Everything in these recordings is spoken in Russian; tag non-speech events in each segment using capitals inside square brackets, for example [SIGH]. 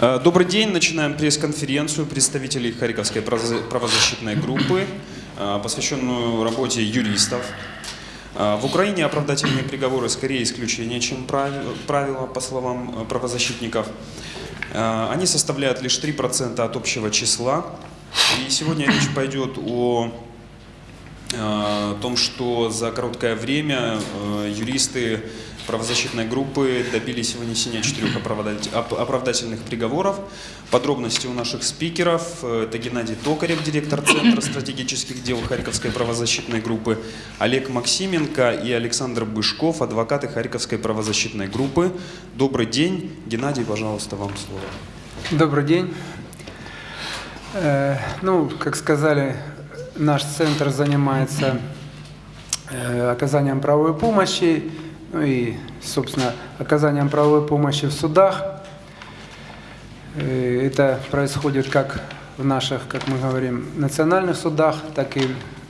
Э, Добрый день. Начинаем пресс-конференцию представителей Харьковской право- правозащитной группы, э, посвященную работе юристов. Э, В Украине оправдательные приговоры скорее исключение, чем прави- правило, по словам правозащитников. Они составляют лишь 3% от общего числа. И сегодня речь пойдет о том, что за короткое время юристы правозащитной группы добились вынесения четырех оправдательных приговоров. Подробности у наших спикеров. Это Геннадий Токарев, директор Центра стратегических дел Харьковской правозащитной группы, Олег Максименко и Александр Бышков, адвокаты Харьковской правозащитной группы. Добрый день. Геннадий, пожалуйста, вам слово. Добрый день. Э, Ну, как сказали, наш центр занимается э, оказанием правовой помощи, ну и, собственно, оказанием правовой помощи в судах. Э, Это происходит как в наших, как мы говорим, национальных судах, так и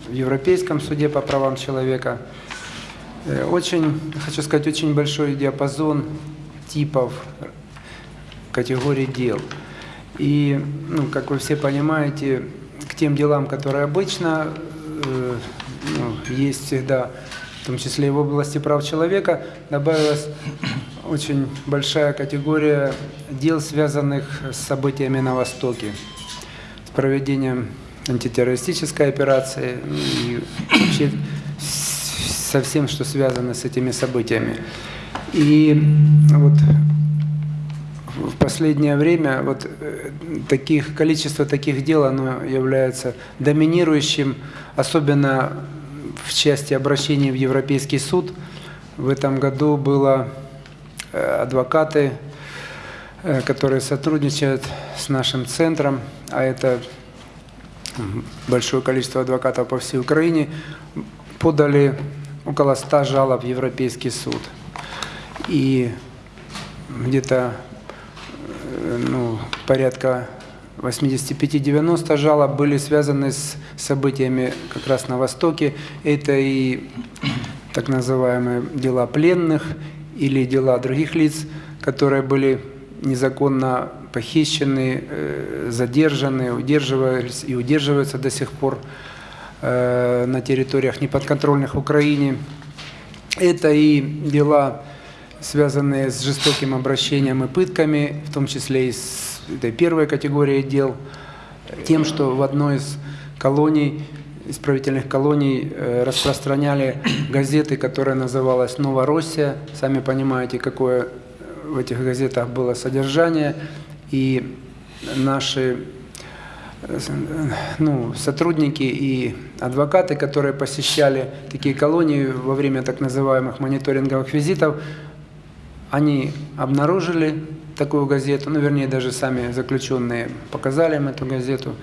в Европейском суде по правам человека. Э, Очень, хочу сказать, очень большой диапазон типов категорий дел. И, ну, как вы все понимаете, к тем делам, которые обычно э, ну, есть всегда, в том числе и в области прав человека, добавилась очень большая категория дел, связанных с событиями на Востоке, с проведением антитеррористической операции и вообще со всем, что связано с этими событиями. И вот в последнее время вот э, таких количество таких дел оно является доминирующим, особенно в части обращений в Европейский суд. В этом году было э, адвокаты, э, которые сотрудничают с нашим центром, а это большое количество адвокатов по всей Украине, подали около 100 жалоб в Европейский суд. И где-то э, ну, порядка 85-90 жалоб были связаны с событиями как раз на Востоке. Это и так называемые дела пленных или дела других лиц, которые были незаконно похищены, э, задержаны, удерживались и удерживаются до сих пор э, на территориях неподконтрольных Украине. Это и дела, связанные с жестоким обращением и пытками, в том числе и с этой первой категорией дел, тем, что в одной из колоний, исправительных колоний э, распространяли газеты, которая называлась «Новороссия». Сами понимаете, какое в этих газетах было содержание. И наши э, э, ну, сотрудники и адвокаты, которые посещали такие колонии во время так называемых мониторинговых визитов, они обнаружили такую газету, ну, вернее, даже сами заключенные показали им эту газету,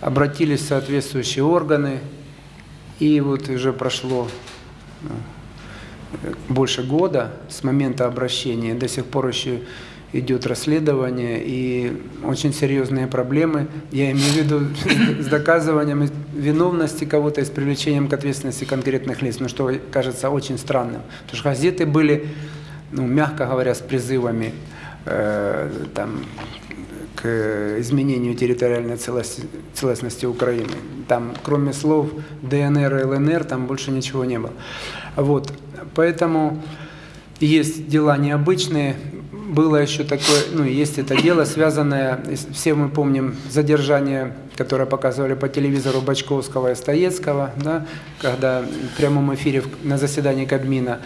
обратились в соответствующие органы, и вот уже прошло ну, больше года с момента обращения, до сих пор еще идет расследование и очень серьезные проблемы. Я имею в виду с доказыванием виновности кого-то и с привлечением к ответственности конкретных лиц, ну что кажется очень странным. Потому что газеты были, ну, мягко говоря, с призывами там, к изменению территориальной целостности Украины. Там, кроме слов ДНР и ЛНР, там больше ничего не было. Вот. Поэтому есть дела необычные. Было еще такое, ну, есть это дело, связанное, все мы помним задержание, которое показывали по телевизору Бачковского и Стоецкого, да, когда в прямом эфире на заседании Кабмина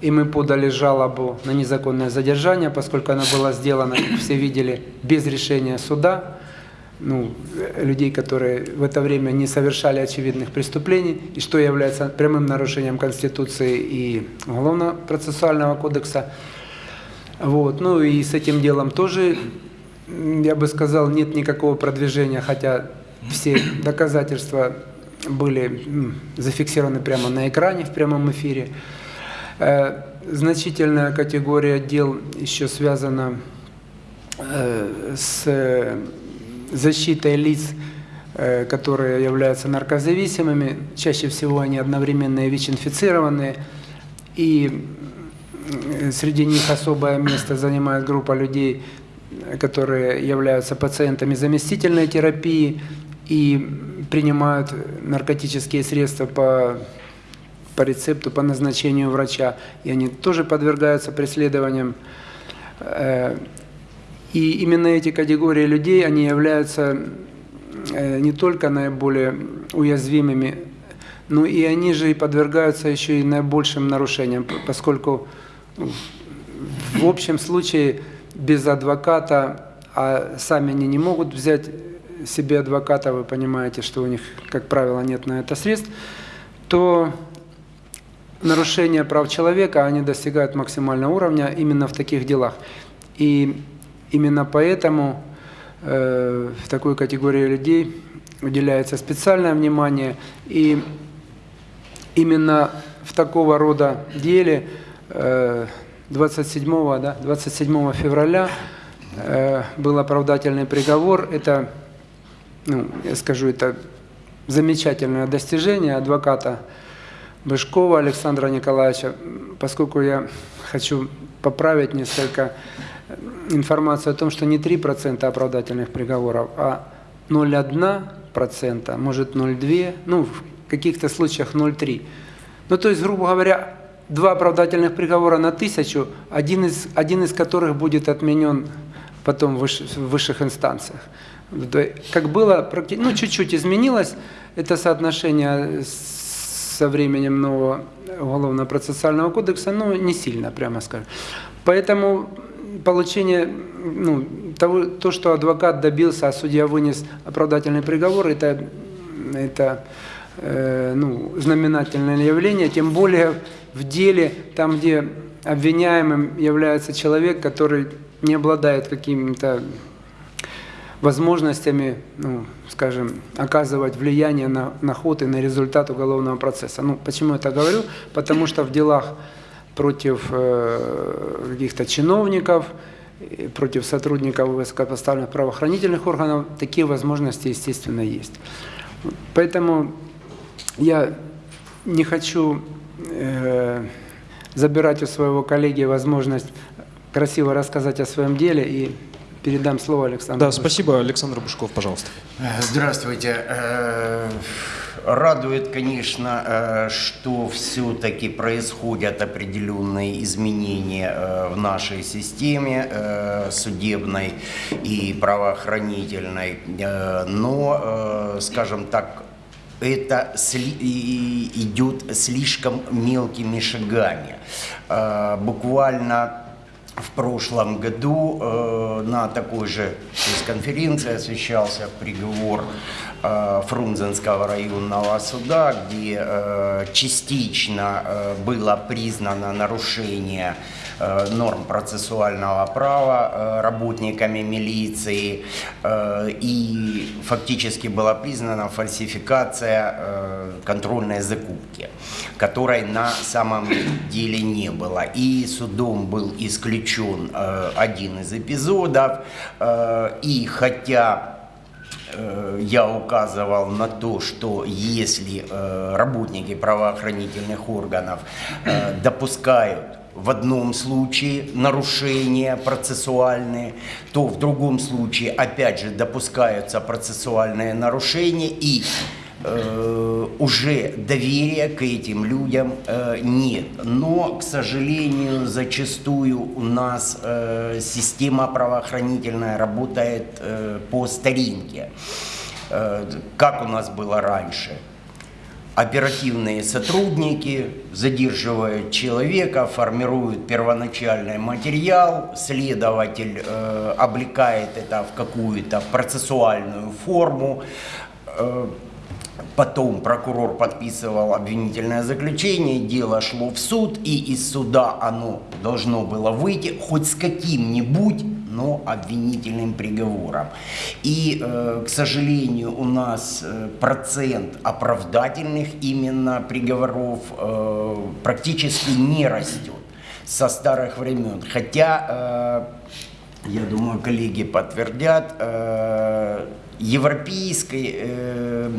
и мы подали жалобу на незаконное задержание, поскольку она была сделана, как все видели, без решения суда, ну, э, людей, которые в это время не совершали очевидных преступлений, и что является прямым нарушением Конституции и Уголовно-процессуального кодекса. Вот. Ну и с этим делом тоже, я бы сказал, нет никакого продвижения, хотя все доказательства были зафиксированы прямо на экране в прямом эфире. Э, Значительная категория дел еще связана э, с э, защитой лиц, которые являются наркозависимыми. Чаще всего они одновременно и ВИЧ-инфицированные. И среди них особое место занимает группа людей, которые являются пациентами заместительной терапии и принимают наркотические средства по, по рецепту, по назначению врача, и они тоже подвергаются преследованиям. Э, и именно эти категории людей, они являются э, не только наиболее уязвимыми, но и они же и подвергаются еще и наибольшим нарушениям, поскольку в общем случае без адвоката, а сами они не могут взять себе адвоката, вы понимаете, что у них, как правило, нет на это средств, то нарушения прав человека, они достигают максимального уровня именно в таких делах. И именно поэтому э, в такой категории людей уделяется специальное внимание. И именно в такого рода деле э, 27, да, 27 февраля э, был оправдательный приговор. Это, ну, я скажу, это замечательное достижение адвоката Бышкова Александра Николаевича, поскольку я хочу поправить несколько информацию о том, что не 3% оправдательных приговоров, а 0,1%, может 0,2%, ну, в каких-то случаях 0,3%. Ну, то есть, грубо говоря, два оправдательных приговора на тысячу, один из, один из которых будет отменен потом в высших инстанциях. Как было, ну, чуть-чуть изменилось это соотношение со временем нового уголовно-процессуального кодекса, но не сильно, прямо скажем. Поэтому получение, ну, того, то, что адвокат добился, а судья вынес оправдательный приговор, это, это э, ну, знаменательное явление, тем более в деле, там, где обвиняемым является человек, который не обладает какими-то возможностями, ну, скажем, оказывать влияние на, на ход и на результат уголовного процесса. Ну, почему я это говорю? Потому что в делах против э, каких-то чиновников, против сотрудников высокопоставленных правоохранительных органов такие возможности, естественно, есть. Поэтому я не хочу э, забирать у своего коллеги возможность красиво рассказать о своем деле и передам слово Александру. Да, спасибо. Александр Бушков, пожалуйста. Здравствуйте. Э, радует, конечно, э, что все-таки происходят определенные изменения э, в нашей системе судебной и правоохранительной. Но, скажем так, это идет слишком мелкими шагами. Э, буквально в прошлом году э, на такой же конференции освещался приговор э, Фрунзенского районного суда, где частично было признано нарушение Э, норм процессуального права э, работниками милиции э, и фактически была признана фальсификация контрольной закупки, которой на самом деле не было. И судом был исключен один из эпизодов, и хотя я указывал на то, что если работники правоохранительных органов допускают в одном случае нарушения процессуальные, то в другом случае опять же допускаются процессуальные нарушения и э, уже доверия к этим людям э, нет. Но, к сожалению, зачастую у нас э, система правоохранительная работает э, по старинке, э, как у нас было раньше – оперативные сотрудники задерживают человека, формируют первоначальный материал, следователь э, облекает это в какую-то процессуальную форму, э, Потом прокурор подписывал обвинительное заключение, дело шло в суд, и из суда оно должно было выйти хоть с каким-нибудь, но обвинительным приговором. И, э, к сожалению, у нас э, процент оправдательных именно приговоров э, практически не растет со старых времен. Хотя, я думаю, коллеги подтвердят, европейской,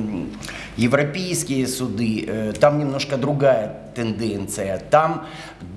европейские суды, э, там немножко другая тенденция. Там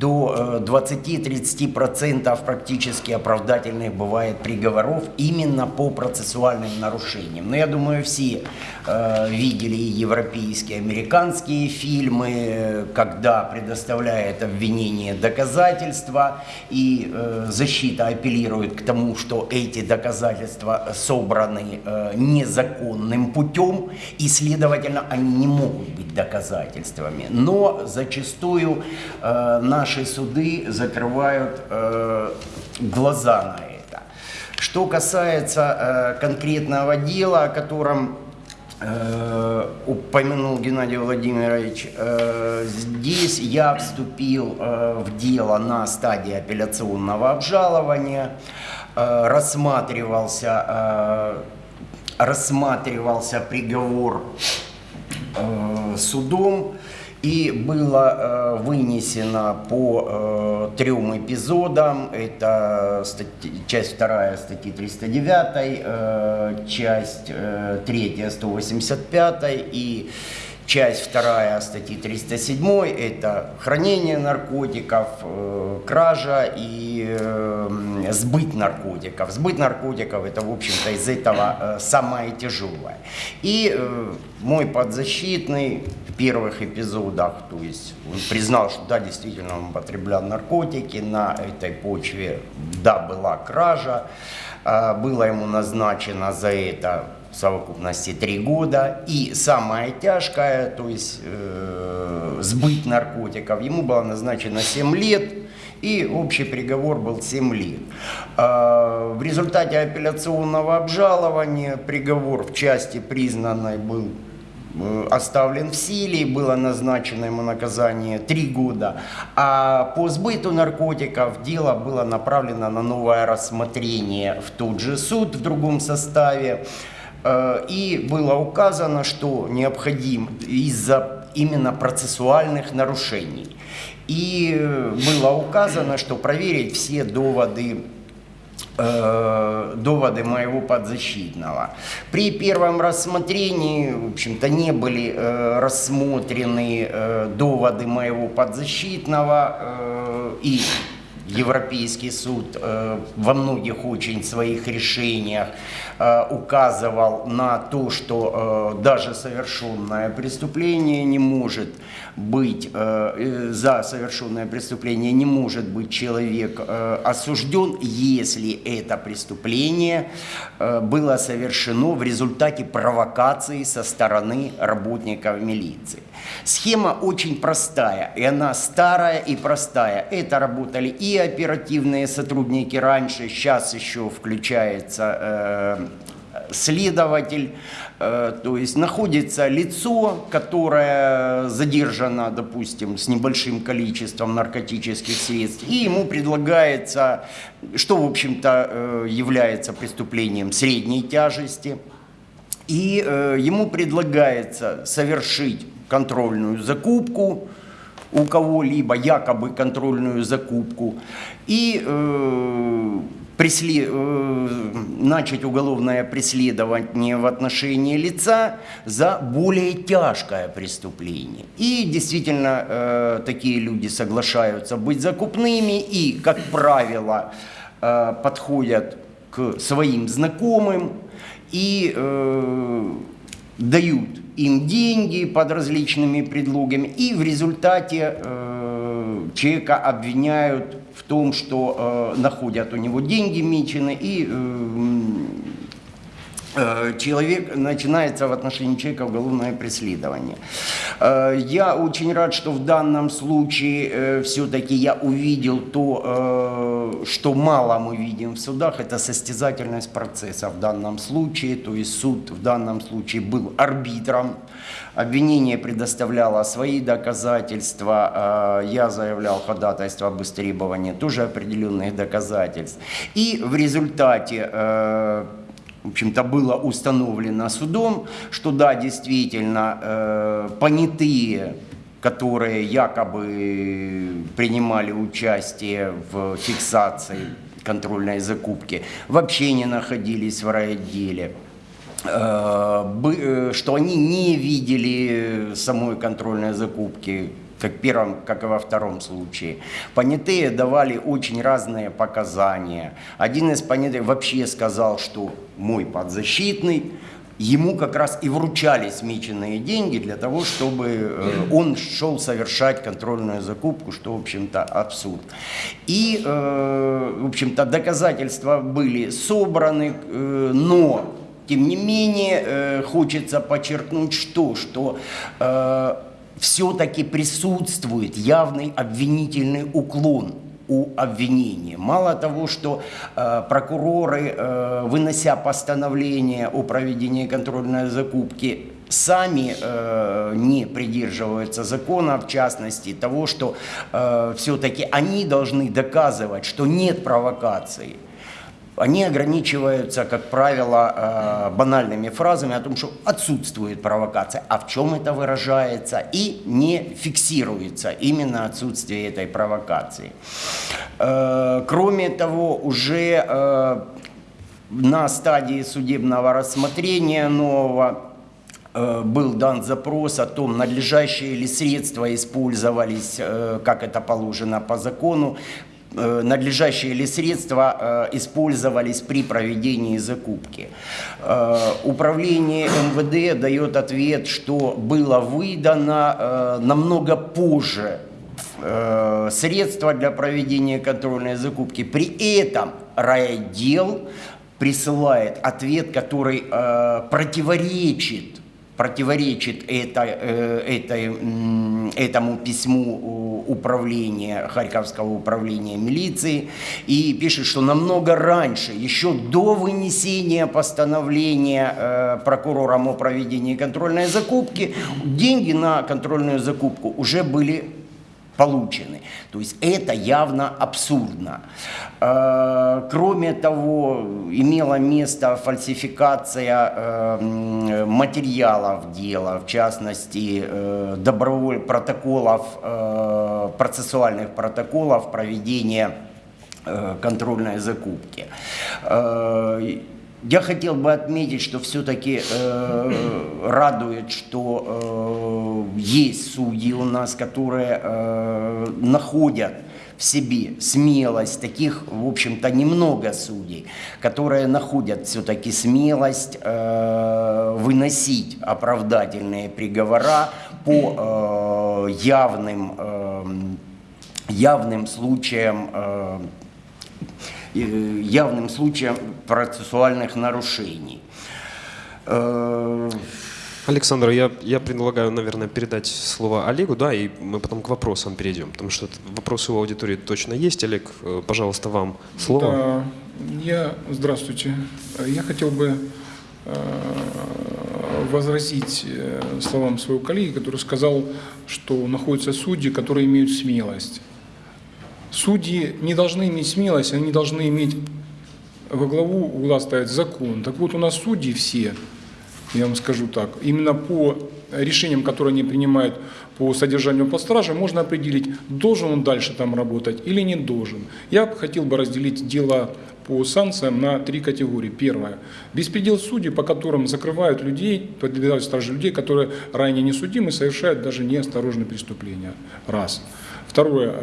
до э, 20-30% практически оправдательных бывает приговоров именно по процессуальным нарушениям. Но я думаю, все э, видели европейские, американские фильмы, э, когда предоставляет обвинение доказательства, и э, защита апеллирует к тому, что эти доказательства собраны э, незаконным путем, и, следовательно, они не могут быть доказательствами. Но зачастую э, наши суды закрывают э, глаза на это. Что касается э, конкретного дела, о котором э, упомянул Геннадий Владимирович, э, здесь я вступил э, в дело на стадии апелляционного обжалования, рассматривался, рассматривался приговор судом, и было э, вынесено по э, трем эпизодам. Это статьи, часть вторая статьи 309, э, часть э, третья 185 и часть вторая статьи 307. Это хранение наркотиков, э, кража и э, сбыт наркотиков. Сбыт наркотиков это, в общем-то, из этого э, самое тяжелое. И мой подзащитный в первых эпизодах, то есть он признал, что да, действительно он употреблял наркотики, на этой почве, да, была кража, а, было ему назначено за это в совокупности три года. И самое тяжкое, то есть э, сбыт наркотиков, ему было назначено 7 лет, и общий приговор был 7 лет. А, В результате апелляционного обжалования приговор в части признанной был э, оставлен в силе, было назначено ему наказание 3 года. А по сбыту наркотиков дело было направлено на новое рассмотрение в тот же суд в другом составе. Э, И было указано, что необходим из-за именно процессуальных нарушений. И было указано, что проверить все доводы э, доводы моего подзащитного. При первом рассмотрении, в общем-то, не были э, рассмотрены э, доводы моего подзащитного э, и Европейский суд э, во многих очень своих решениях указывал на то, что э, даже совершенное преступление не может быть, э, э, за совершенное преступление не может быть человек э, осужден, если это преступление э, было совершено в результате провокации со стороны работников милиции. Схема очень простая, и она старая и простая. Это работали и оперативные сотрудники раньше, сейчас еще включается э, следователь, э, то есть находится лицо, которое задержано, допустим, с небольшим количеством наркотических средств, и ему предлагается, что, в общем-то, э, является преступлением средней тяжести, и э, ему предлагается совершить контрольную закупку у кого-либо, якобы контрольную закупку, и э, пресле- э, начать уголовное преследование в отношении лица за более тяжкое преступление. И действительно э, такие люди соглашаются быть закупными и, как правило, э, подходят к своим знакомым и э, дают им деньги под различными предлогами, и в результате э, человека обвиняют в том, что э, находят у него деньги мечены, и э, человек, начинается в отношении человека уголовное преследование. Э, Я очень рад, что в данном случае все-таки я увидел то, э, что мало мы видим в судах, это состязательность процесса в данном случае, то есть суд в данном случае был арбитром, обвинение предоставляло свои доказательства, э, я заявлял ходатайство об истребовании тоже определенных доказательств. И в результате э, в общем-то, было установлено судом, что да, действительно, э, понятые, которые якобы принимали участие в фиксации контрольной закупки, вообще не находились в райотделе. э, э, что они не видели самой контрольной закупки, как в первом, как и во втором случае. Понятые давали очень разные показания. Один из понятых вообще сказал, что мой подзащитный, ему как раз и вручали смеченные деньги для того, чтобы э, он шел совершать контрольную закупку, что, в общем-то, абсурд. И, э, в общем-то, доказательства были собраны, э, но, тем не менее, хочется подчеркнуть, что, что все-таки присутствует явный обвинительный уклон у обвинения. Мало того, что э, прокуроры, э, вынося постановление о проведении контрольной закупки, сами э, не придерживаются закона, в частности того, что э, все-таки они должны доказывать, что нет провокации. Они ограничиваются, как правило, э, банальными фразами о том, что отсутствует провокация, а в чем это выражается, и не фиксируется именно отсутствие этой провокации. Э, Кроме того, уже э, на стадии судебного рассмотрения нового был дан запрос о том, надлежащие ли средства использовались, как это положено по закону, надлежащие ли средства э, использовались при проведении закупки. Э, Управление МВД дает ответ, что было выдано э, намного позже э, средства для проведения контрольной закупки. При этом райотдел присылает ответ, который э, противоречит противоречит это, э, этой, м, этому письму управления, Харьковского управления милиции, и пишет, что намного раньше, еще до вынесения постановления э, прокурором о проведении контрольной закупки, деньги на контрольную закупку уже были получены. То есть это явно абсурдно. Э, Кроме того, имела место фальсификация э, материалов дела, в частности, э, доброволь протоколов, процессуальных протоколов проведения контрольной закупки. Э, Я хотел бы отметить, что все-таки радует, что э, есть судьи у нас, которые э, находят в себе смелость, таких, в общем-то, немного судей, которые находят все-таки смелость э, выносить оправдательные приговора по э, явным, э, явным случаям э, э, явным случаем процессуальных нарушений. Э, Александр, я, я предлагаю, наверное, передать слово Олегу, да, и мы потом к вопросам перейдем, потому что вопросы у аудитории точно есть. Олег, э, пожалуйста, вам слово. Да, я, здравствуйте. Я хотел бы э, возразить э, словам своего коллеги, который сказал, что находятся судьи, которые имеют смелость. Судьи не должны иметь смелость, они должны иметь во главу угла ставить закон. Так вот, у нас судьи все, я вам скажу так, именно по решениям, которые они принимают по содержанию под стражей, можно определить, должен он дальше там работать или не должен. Я хотел бы разделить дело по санкциям на три категории. Первое. Беспредел судей, по которым закрывают людей, подвергают стражи людей, которые ранее не судимы, совершают даже неосторожные преступления. Раз. Второе.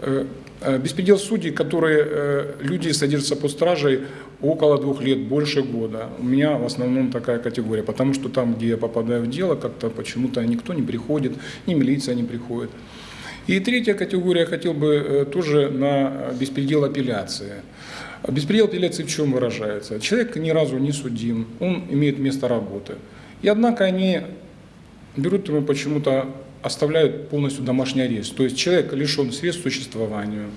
э, э, Беспредел судей, которые э, люди содержатся под стражей около двух лет, больше года. У меня в основном такая категория, потому что там, где я попадаю в дело, как-то почему-то никто не приходит, ни милиция не приходит. И третья категория, я хотел бы тоже на беспредел апелляции. Беспредел апелляции в чем выражается? Человек ни разу не судим, он имеет место работы. И однако они берут ему почему-то, оставляют полностью домашний арест. То есть человек лишен средств к существованию,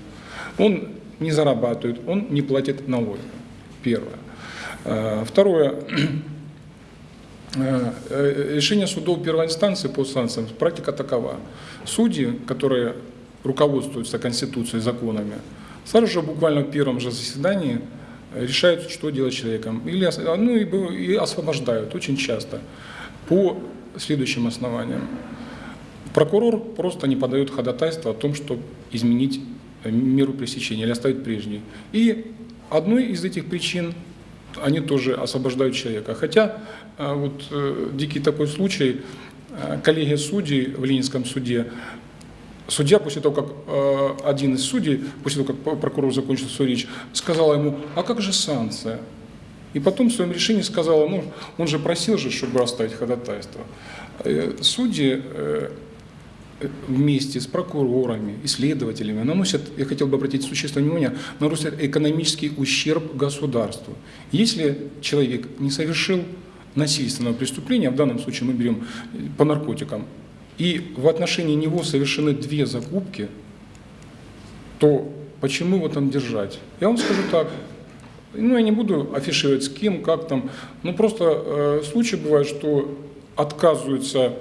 он не зарабатывает, он не платит налоги. Первое. Э, Второе. [CLEARS THROAT] Э, э, Решение судов первой инстанции по санкциям, практика такова. Судьи, которые руководствуются Конституцией, законами, сразу же буквально в первом же заседании решают, что делать человеком. Или, ну, и освобождают очень часто по следующим основаниям. Прокурор просто не подает ходатайство о том, чтобы изменить э, меру пресечения или оставить прежней. И одной из этих причин они тоже освобождают человека. Хотя э, вот э, дикий такой случай, коллегия судей в Ленинском суде, судья после того, как один из судей, после того, как прокурор закончил свою речь, сказала ему, а как же санкция? И потом в своем решении сказала, ну, он же просил же, чтобы оставить ходатайство. Судьи вместе с прокурорами, исследователями наносят, я хотел бы обратить существенное внимание, наносят экономический ущерб государству. Если человек не совершил насильственного преступления, в данном случае мы берем э, по наркотикам, и в отношении него совершены две закупки, то почему его там держать? Я вам скажу так, ну, я не буду афишировать с кем, как там. Ну, просто э, случаи бывают, что отказываются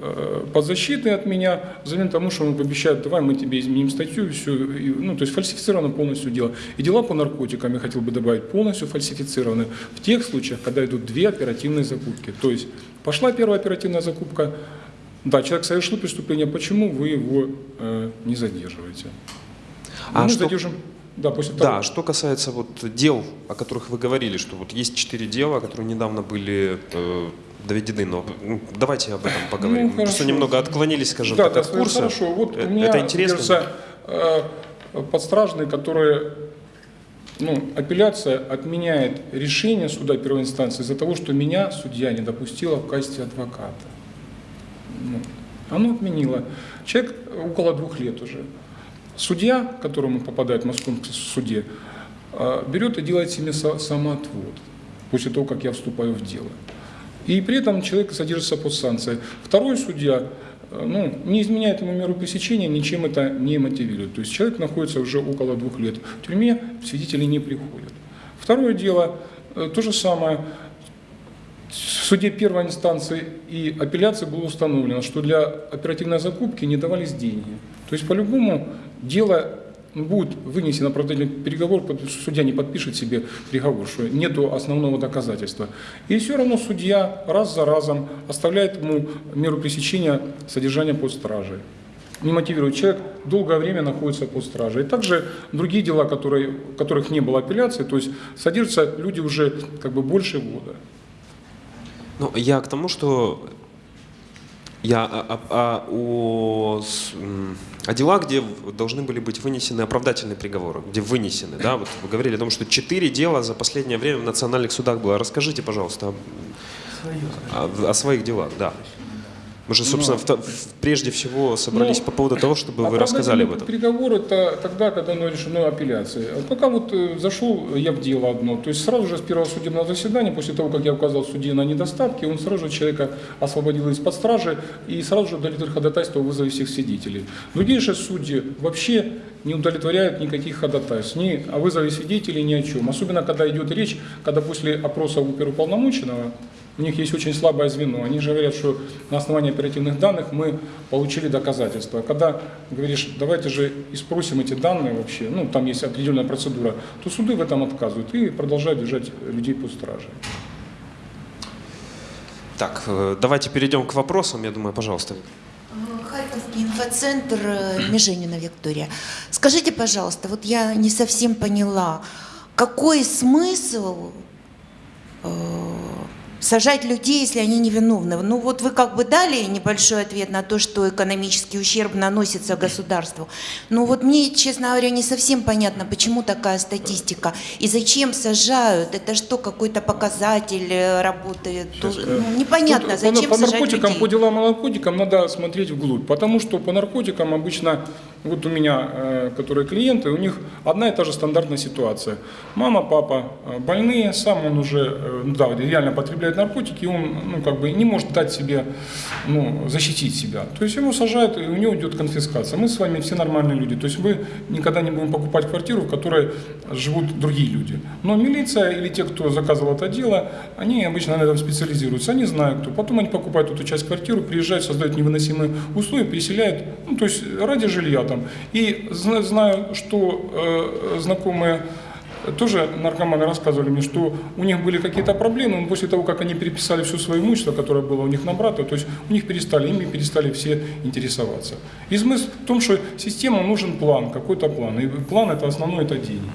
э, подзащитные от меня, взамен тому, что он пообещает, давай мы тебе изменим статью, все, и, ну, то есть фальсифицировано полностью дело. И дела по наркотикам, я хотел бы добавить, полностью фальсифицированы в тех случаях, когда идут две оперативные закупки. То есть пошла первая оперативная закупка, да, человек совершил преступление, почему вы его э, не задерживаете? А мы что- задержим, да, после того. Да, что касается вот дел, о которых вы говорили, что вот есть четыре дела, которые недавно были э, доведены, но давайте об этом поговорим. Ну, Мы Просто хорошо. немного отклонились, скажем да, так, да, от курса. Хорошо, вот Э, у меня, Это интересно. кажется, э, подстражные, которые, ну, апелляция отменяет решение суда первой инстанции из-за того, что меня судья не допустила в качестве адвоката. Ну, оно отменило. Человек около двух лет уже. Судья, которому попадает в московском суде, э, берет и делает себе самоотвод после того, как я вступаю в дело. И при этом человек содержится под санкцией. Второй судья э, ну, не изменяет ему меру пресечения, ничем это не мотивирует. То есть человек находится уже около двух лет в тюрьме, свидетели не приходят. Второе дело, э, то же самое. В суде первой инстанции и апелляции было установлено, что для оперативной закупки не давались деньги. То есть по-любому дело будет вынесен оправдательный переговор, судья не подпишет себе приговор, что нету основного доказательства. И все равно судья раз за разом оставляет ему меру пресечения содержания под стражей. Не мотивирует. Человек долгое время находится под стражей. И также другие дела, которые, которых не было апелляции, то есть содержатся люди уже как бы больше года. Ну, я к тому, что я о, о- о- о с- м, о делах, где должны были быть вынесены оправдательные приговоры, где вынесены, да, вот вы говорили о том, что четыре дела за последнее время в национальных судах было. Расскажите, пожалуйста, о, о- о своих делах, да. Мы же, собственно, в- в- прежде всего собрались Ну, по поводу того, чтобы вы рассказали об этом. Приговор это тогда, когда оно решено апелляцией. А пока вот э, зашел я в дело одно, то есть сразу же с первого судебного заседания, после того, как я указал судье на недостатки, он сразу же человека освободил из-под стражи и сразу же удовлетворил ходатайство о вызове всех свидетелей. Другие же судьи вообще не удовлетворяют никаких ходатайств, ни о вызове свидетелей, ни о чем. Особенно, когда идет речь, когда после опроса оперуполномоченного у них есть очень слабое звено. Они же говорят, что на основании оперативных данных мы получили доказательства. Когда говоришь, давайте же и спросим эти данные вообще, ну там есть определенная процедура, то суды в этом отказывают и продолжают держать людей под стражей. Так, э, давайте перейдем к вопросам, я думаю, пожалуйста. Харьковский инфоцентр э, Меженина Виктория. Скажите, пожалуйста, вот я не совсем поняла, какой смысл э, сажать людей, если они невиновны? Ну вот вы как бы дали небольшой ответ на то, что экономический ущерб наносится государству. Но вот мне, честно говоря, не совсем понятно, почему такая статистика и зачем сажают. Это что, какой-то показатель э, работает? Сейчас, Ну, э, непонятно, Тут зачем по, по сажать наркотикам, людей? по делам о наркотикам надо смотреть вглубь, потому что по наркотикам обычно, вот у меня, э, которые клиенты, у них одна и та же стандартная ситуация. Мама, папа э, больные, сам он уже, э, ну да, реально потребляет наркотики, и он, ну, как бы не может дать себе, ну, защитить себя. То есть его сажают, и у него идет конфискация. Мы с вами все нормальные люди, то есть мы никогда не будем покупать квартиру, в которой живут другие люди. Но милиция или те, кто заказывал это дело, они обычно на этом специализируются, они знают кто. Потом они покупают эту часть квартиры, приезжают, создают невыносимые условия, переселяют, ну, то есть ради жилья там. И зна- знаю, что э, знакомые тоже наркоманы рассказывали мне, что у них были какие-то проблемы, но после того, как они переписали все свое имущество, которое было у них на брата, то есть у них перестали, ими перестали все интересоваться. И смысл в том, что система нужен план, какой-то план. И план это основной, это деньги.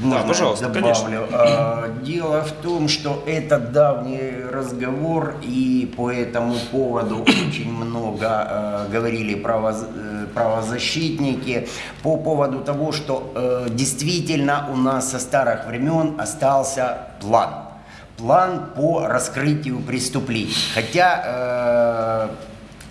Можно я пожалуйста, добавлю? конечно. А, Дело в том, что это давний разговор, и по этому поводу очень много э, говорили правоз- э, правозащитники по поводу того, что э, действительно у нас со старых времен остался план. План по раскрытию преступлений. Хотя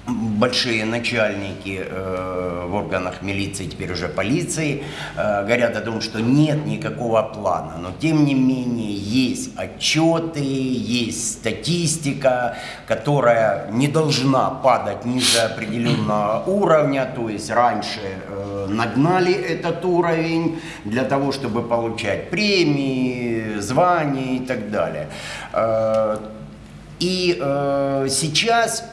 большие начальники э, в органах милиции, теперь уже полиции, э, говорят о том, что нет никакого плана. Но тем не менее есть отчеты, есть статистика, которая не должна падать ниже определенного уровня. То есть раньше э, нагнали этот уровень для того, чтобы получать премии, звания и так далее. И э, сейчас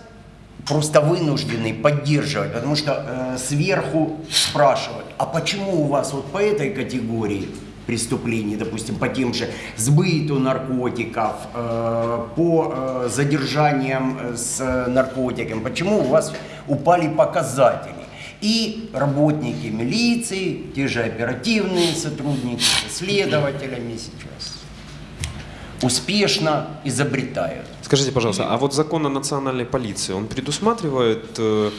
просто вынуждены поддерживать, потому что э, сверху спрашивают, а почему у вас вот по этой категории преступлений, допустим, по тем же сбыту наркотиков, э, по э, задержаниям э, с наркотиками, почему у вас упали показатели? И работники милиции, те же оперативные сотрудники, следователями сейчас успешно изобретают. Скажите, пожалуйста, а вот закон о национальной полиции, он предусматривает э,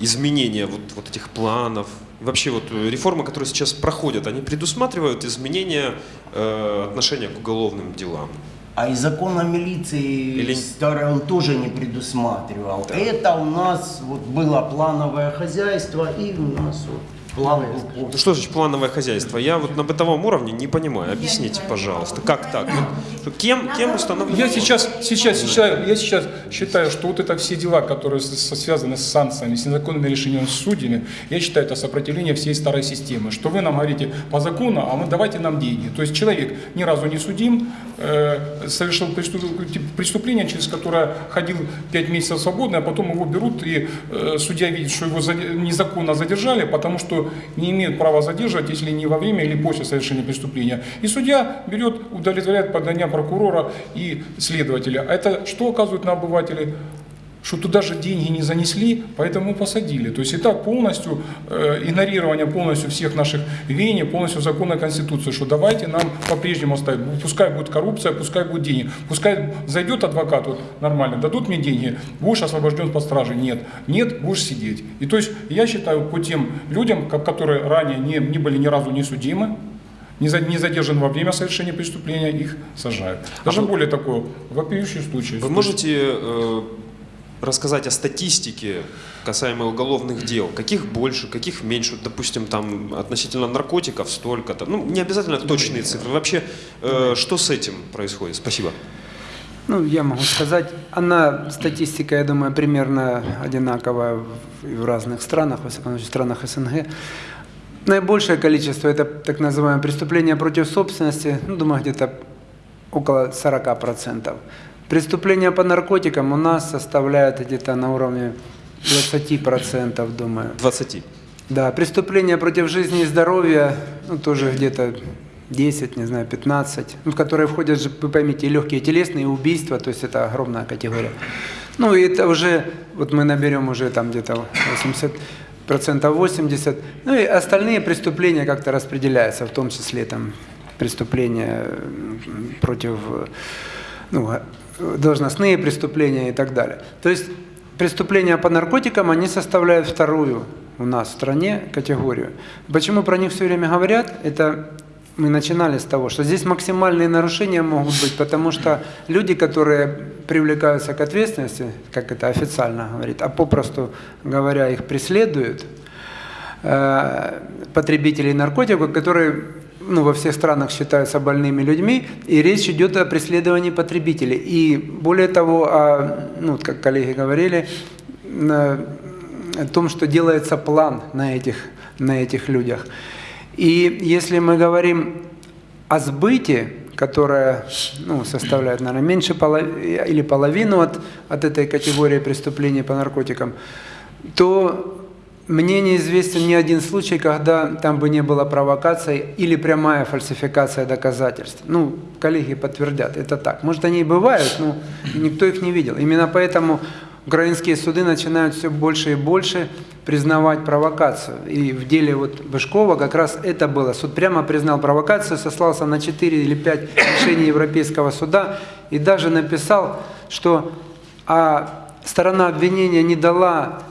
изменения вот, вот этих планов? Вообще вот э, реформы, которые сейчас проходят, они предусматривают изменения э, отношения к уголовным делам? А и закон о милиции Или- старый он тоже не предусматривал. Это у нас вот было плановое хозяйство и у нас вот план был Ну что значит плановое хозяйство? Я вот на бытовом уровне не понимаю. Объясните, пожалуйста, как так? Вот кем, кем установлено? Я сейчас, сейчас, считаю, я сейчас считаю, что вот это все дела, которые связаны с санкциями, с незаконными решениями с судьями, я считаю, это сопротивление всей старой системы. Что вы нам говорите по закону, а мы давайте нам деньги. То есть человек ни разу не судим, э, совершил преступление, через которое ходил 5 месяцев свободно, а потом его берут, и э, судья видит, что его незаконно задержали, потому что не имеют права задерживать, если не во время или после совершения преступления. И судья берет, удовлетворяет подания прокурора и следователя. А это что оказывает на обывателей? Что туда же деньги не занесли, поэтому посадили. То есть это полностью э, игнорирование полностью всех наших веяний, полностью закона Конституции, что давайте нам по-прежнему оставить. Пускай будет коррупция, пускай будет деньги. Пускай зайдет адвокат вот, нормально, дадут мне деньги, будешь освобожден под стражей. Нет, нет, будешь сидеть. И то есть я считаю по тем людям, ко- которые ранее не, не были ни разу не судимы, не, за- не задержан во время совершения преступления, их сажают. Даже более такое, вопиющий случай. Вы можете э, рассказать о статистике касаемо уголовных дел? Каких больше, каких меньше? Допустим, там относительно наркотиков столько-то. Ну, не обязательно точные цифры. Вообще, э, что с этим происходит? Спасибо. Ну, я могу сказать, она, статистика, я думаю, примерно одинаковая в, в разных странах, во всяком случае, в странах СНГ. Наибольшее количество – это так называемые преступления против собственности, ну, думаю, где-то около 40%. Преступления по наркотикам у нас составляют где-то на уровне 20%, думаю. 20. Да, преступления против жизни и здоровья, ну, тоже где-то 10, не знаю, 15, ну, в которые входят, вы поймите, и легкие телесные, и убийства, то есть это огромная категория. Ну, и это уже, вот мы наберем уже там где-то 80 процентов 80, ну и остальные преступления как-то распределяются, в том числе там преступления против, ну, должностные преступления и так далее. То есть преступления по наркотикам, они составляют вторую у нас в стране категорию. Почему про них все время говорят? Это мы начинали с того, что здесь максимальные нарушения могут быть, потому что люди, которые привлекаются к ответственности, как это официально говорит, а попросту говоря, их преследуют, э, потребителей наркотиков, которые ну, во всех странах считаются больными людьми, и речь идет о преследовании потребителей. И более того, о, ну, как коллеги говорили, о том, что делается план на этих, на этих людях. И если мы говорим о сбыте, которая ну, составляет, наверное, меньше половины или половину от, от этой категории преступлений по наркотикам, то мне неизвестен ни один случай, когда там бы не было провокации или прямая фальсификация доказательств. Ну, коллеги подтвердят, это так. Может, они и бывают, но никто их не видел. Именно поэтому украинские суды начинают все больше и больше признавать провокацию. И в деле вот Бышкова как раз это было. Суд прямо признал провокацию, сослался на 4 или 5 решений Европейского суда и даже написал, что а сторона обвинения не дала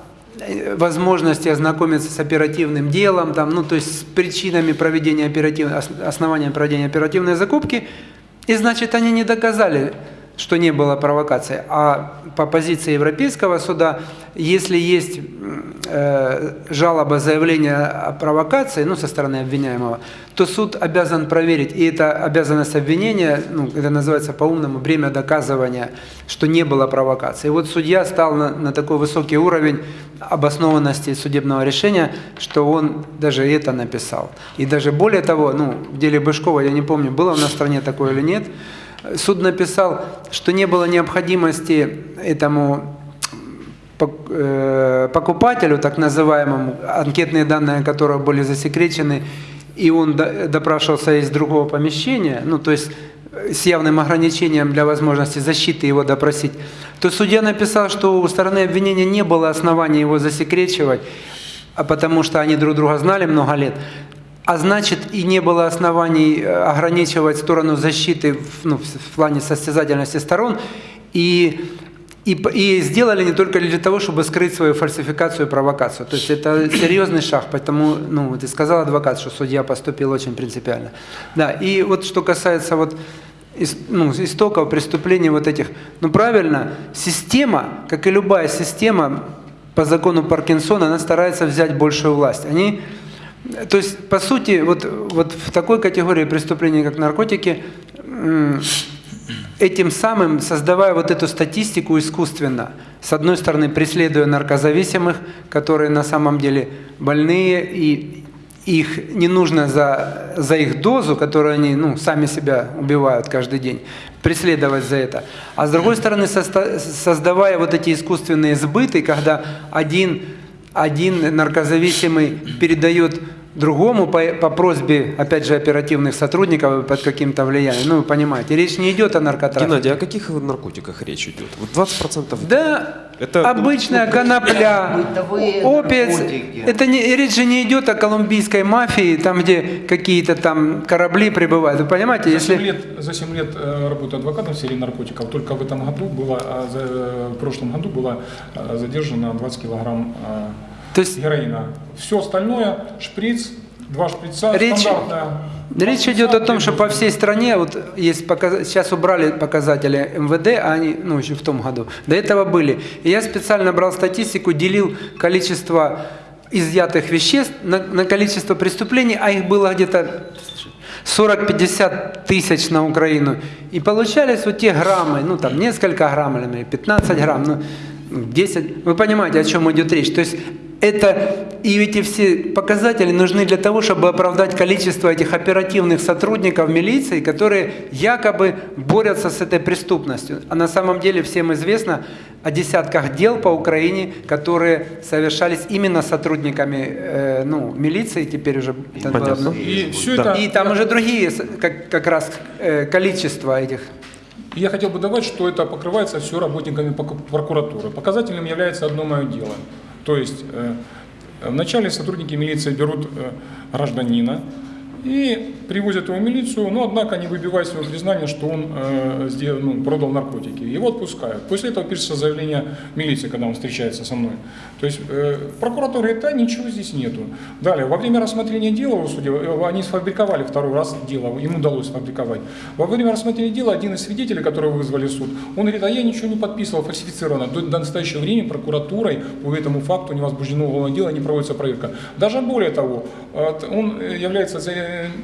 возможности ознакомиться с оперативным делом, там, ну, то есть с причинами проведения оперативной, основанием проведения оперативной закупки, и значит они не доказали, что не было провокации. А по позиции Европейского суда, если есть э, жалоба, заявление о провокации, ну, со стороны обвиняемого, то суд обязан проверить, и это обязанность обвинения, ну, это называется по-умному, бремя доказывания, что не было провокации. И вот судья стал на, на такой высокий уровень обоснованности судебного решения, что он даже это написал. И даже более того, ну, в деле Бышкова, я не помню, было у нас в стране такое или нет, суд написал, что не было необходимости этому э, покупателю, так называемому, анкетные данные которого были засекречены, и он допрашивался из другого помещения, ну то есть с явным ограничением для возможности защиты его допросить, то судья написал, что у стороны обвинения не было оснований его засекречивать, а потому что они друг друга знали много лет а значит и не было оснований э, ограничивать сторону защиты в, ну, в плане состязательности сторон, и, и, и сделали не только для того, чтобы скрыть свою фальсификацию и провокацию. То есть это серьезный шаг, поэтому, ну, ты сказал адвокат, что судья поступил очень принципиально. Да, и вот что касается вот ну, истоков преступлений вот этих. Ну правильно, система, как и любая система, по закону Паркинсона, она старается взять большую власть. Они то есть, по сути, вот, вот в такой категории преступлений, как наркотики, этим самым, создавая вот эту статистику искусственно, с одной стороны, преследуя наркозависимых, которые на самом деле больные, и их не нужно за, за их дозу, которую они ну, сами себя убивают каждый день, преследовать за это. А с другой стороны, создавая вот эти искусственные сбыты, когда один один наркозависимый передает другому по, по просьбе, опять же, оперативных сотрудников под каким-то влиянием. Ну, вы понимаете, речь не идет о наркотрафике. Геннадий, о каких наркотиках речь идет? Вот 20%? Да, это, обычная ну, конопля, опец. Это не, речь же не идет о колумбийской мафии, там, где какие-то там корабли прибывают. Вы понимаете, за если... 7 лет, за 7 лет э, работы адвокатом в серии наркотиков, только в этом году было, а за, в прошлом году было задержано 20 килограмм то есть, героина. Все остальное, шприц, два шприца, речь, стандартная. Речь идет о том, что по всей стране, вот есть показ, сейчас убрали показатели МВД, а они, ну, еще в том году, до этого были. И я специально брал статистику, делил количество изъятых веществ на, на количество преступлений, а их было где-то 40-50 тысяч на Украину. И получались вот те граммы, ну там несколько грамм или 15 грамм, ну 10. Вы понимаете, о чем идет речь. То есть это и эти все показатели нужны для того, чтобы оправдать количество этих оперативных сотрудников милиции, которые якобы борются с этой преступностью. А на самом деле всем известно о десятках дел по Украине, которые совершались именно сотрудниками э, ну, милиции, теперь уже... Понятно. И, все это... и там уже другие как, как раз э, количество этих я хотел бы добавить, что это покрывается все работниками прокуратуры. Показателем является одно мое дело – то есть э, вначале сотрудники милиции берут э, гражданина, и привозят его в милицию, но однако не выбивают своего признания, что он э, сделал, ну, продал наркотики. Его отпускают. После этого пишется заявление милиции, когда он встречается со мной. То есть э, прокуратура это ничего здесь нету. Далее, во время рассмотрения дела в суде, э, они сфабриковали второй раз дело, им удалось сфабриковать. Во время рассмотрения дела один из свидетелей, которого вызвали в суд, он говорит, а я ничего не подписывал, фальсифицировано. До, до настоящего времени прокуратурой по этому факту не возбуждено уголовное дело, не проводится проверка. Даже более того, он является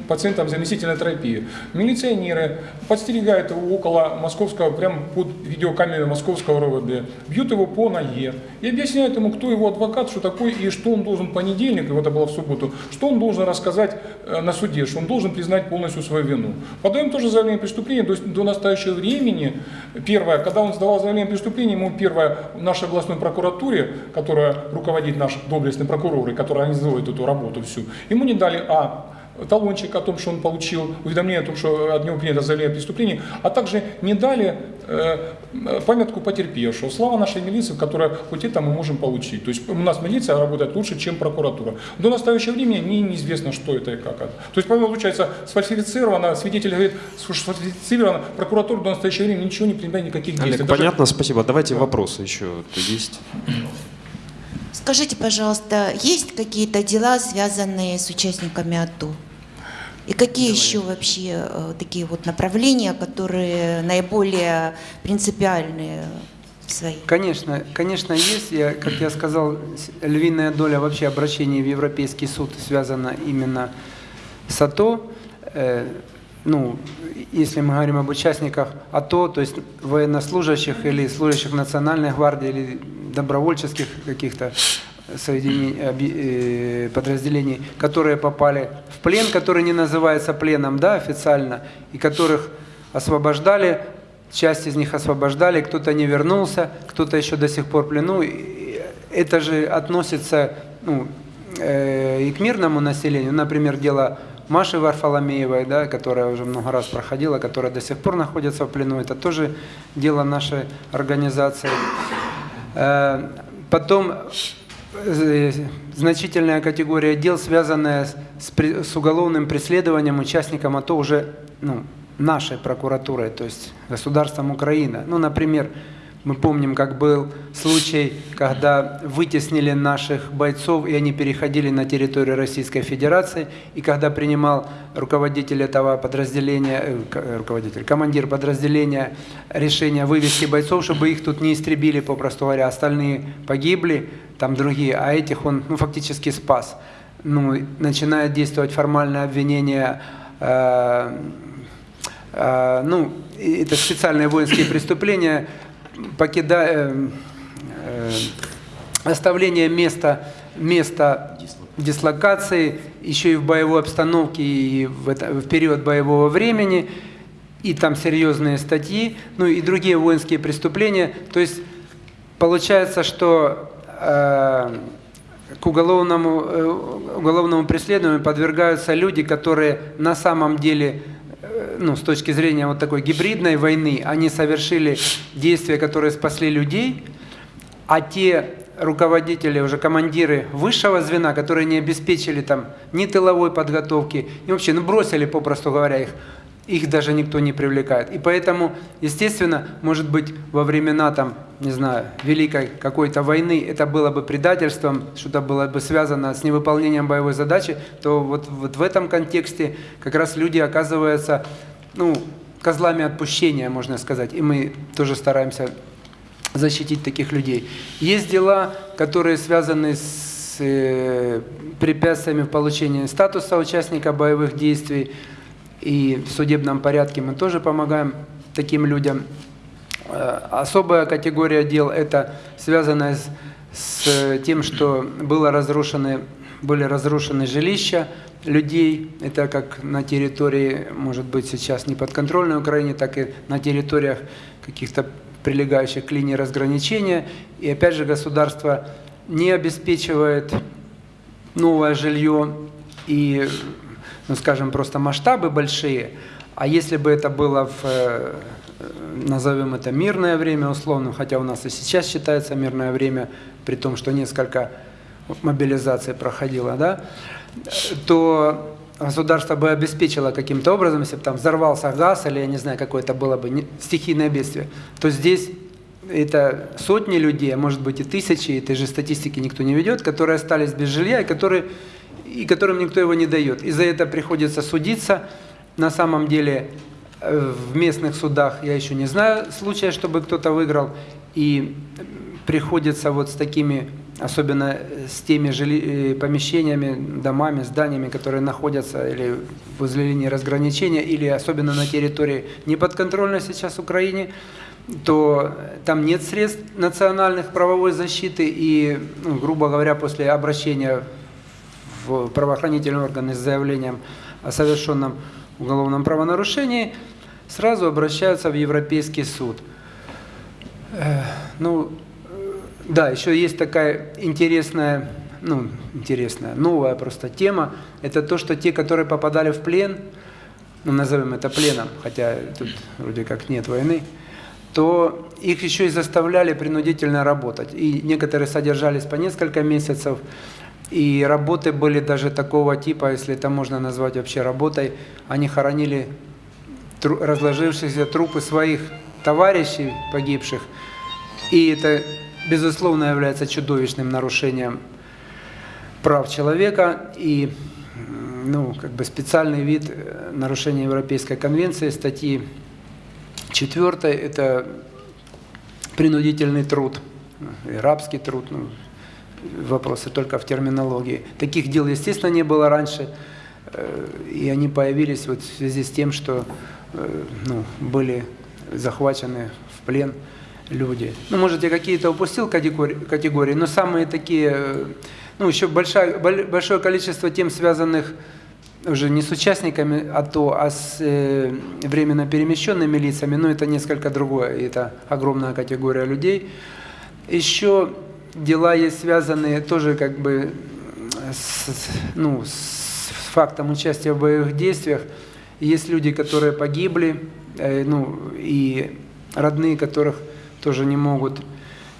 пациентам заместительной терапии. Милиционеры подстерегают его около московского, прямо под видеокамерой московского РОВД, бьют его по ноге и объясняют ему, кто его адвокат, что такое и что он должен понедельник, это было в субботу, что он должен рассказать э, на суде, что он должен признать полностью свою вину. Подаем тоже заявление о преступлении до, до настоящего времени. Первое, когда он сдавал заявление о преступлении, ему первое, в нашей областной прокуратуре, которая руководит наш доблестный прокурор, и которая организует эту работу всю, ему не дали, а, талончик о том, что он получил, уведомление о том, что от него принято заявление о преступлении, а также не дали э, памятку потерпевшего. Слава нашей милиции, которая хоть это мы можем получить. То есть у нас милиция работает лучше, чем прокуратура. До настоящего времени мне неизвестно, что это и как это. То есть, получается, сфальсифицировано, свидетель говорит, что сфальсифицировано, прокуратура до настоящего времени ничего не принимает никаких действий. Олег, Даже- понятно, спасибо. Давайте вопросы еще есть. Скажите, пожалуйста, есть какие-то дела, связанные с участниками АТО? И какие еще вообще э, такие вот направления, которые наиболее принципиальные в своей? Конечно, конечно, есть. Я, как я сказал, львиная доля вообще обращений в Европейский суд связана именно с АТО. Э, ну, если мы говорим об участниках АТО, то есть военнослужащих или служащих Национальной гвардии или добровольческих каких-то э, подразделений, которые попали в плен, который не называется пленом, да, официально, и которых освобождали, часть из них освобождали, кто-то не вернулся, кто-то еще до сих пор в плену. Это же относится ну, э, и к мирному населению. Например, дело Маши Варфоломеевой, да, которая уже много раз проходила, которая до сих пор находится в плену. Это тоже дело нашей организации. Э, Потом значительная категория дел, связанная с, с уголовным преследованием участникам АТО уже ну, нашей прокуратурой, то есть государством Украины. Ну, например, мы помним, как был случай, когда вытеснили наших бойцов, и они переходили на территорию Российской Федерации, и когда принимал руководитель этого подразделения, э, э, руководитель, командир подразделения решение вывести бойцов, чтобы их тут не истребили, попросту говоря, остальные погибли, там другие, а этих он ну, фактически спас. Ну, начинает действовать формальное обвинение э, а, ну, это специальные воинские преступления, покидая, э, э, оставление места, места дислокации, еще и в боевой обстановке, и в, это- в период боевого времени, и там серьезные статьи, ну и другие воинские преступления. То есть получается, что э, к уголовному, э, уголовному преследованию подвергаются люди, которые на самом деле, ну, с точки зрения вот такой гибридной войны, они совершили действия, которые спасли людей, а те руководители, уже командиры высшего звена, которые не обеспечили там ни тыловой подготовки, и вообще, ну, бросили, попросту говоря, их, их даже никто не привлекает. И поэтому, естественно, может быть, во времена там, не знаю, великой какой-то войны это было бы предательством, что-то было бы связано с невыполнением боевой задачи, то вот, вот в этом контексте как раз люди оказываются, ну, козлами отпущения, можно сказать. И мы тоже стараемся защитить таких людей. Есть дела, которые связаны с э, препятствиями в получении статуса участника боевых действий, и в судебном порядке мы тоже помогаем таким людям. Э, Особая категория дел – это связанная с, с тем, что было разрушены, были разрушены жилища людей. Это как на территории, может быть, сейчас не подконтрольной Украине, так и на территориях каких-то прилегающих к линии разграничения. И опять же государство не обеспечивает новое жилье и, ну скажем, просто масштабы большие. А если бы это было в, э, назовем это мирное время условно, хотя у нас и сейчас считается мирное время, при том, что несколько мобилизаций проходило, да, то государство бы обеспечило каким-то образом, если бы там взорвался газ или, я не знаю, какое-то было бы не- стихийное бедствие, то здесь это сотни людей, а может быть и тысячи, этой же статистики никто не ведет, которые остались без жилья и, которые, и которым никто его не дает. И за это приходится судиться. На самом деле э, в местных судах я еще не знаю случая, чтобы кто-то выиграл. И приходится вот с такими, особенно с теми жили, э, помещениями, домами, зданиями, которые находятся или возле линии разграничения, или особенно на территории неподконтрольной сейчас Украине, то там нет средств национальных правовой защиты, и, ну, грубо говоря, после обращения в правоохранительные органы с заявлением о совершенном уголовном правонарушении, сразу обращаются в Европейский суд. Э, Ну, э, да, еще есть такая интересная ну, интересная, новая просто тема. Это то, что те, которые попадали в плен, ну, назовем это пленом, хотя тут вроде как нет войны, то их еще и заставляли принудительно работать. И некоторые содержались по несколько месяцев, и работы были даже такого типа, если это можно назвать вообще работой, они хоронили разложившиеся трупы своих товарищей погибших, и это, безусловно, является чудовищным нарушением прав человека. И ну, как бы специальный вид э, нарушения Европейской конвенции, статьи 4, это принудительный труд, э, рабский труд, ну, вопросы только в терминологии. Таких дел, естественно, не было раньше, э, и они появились вот в связи с тем, что э, ну, были захвачены в плен люди. Ну, может, я какие-то упустил категории, но самые такие, э, ну, еще большое, большое количество тем, связанных уже не с участниками АТО, а с э, временно перемещенными лицами, но это несколько другое, это огромная категория людей. Еще дела есть связанные тоже как бы с, ну, с фактом участия в боевых действиях. Есть люди, которые погибли, э, ну, и родные которых тоже не могут,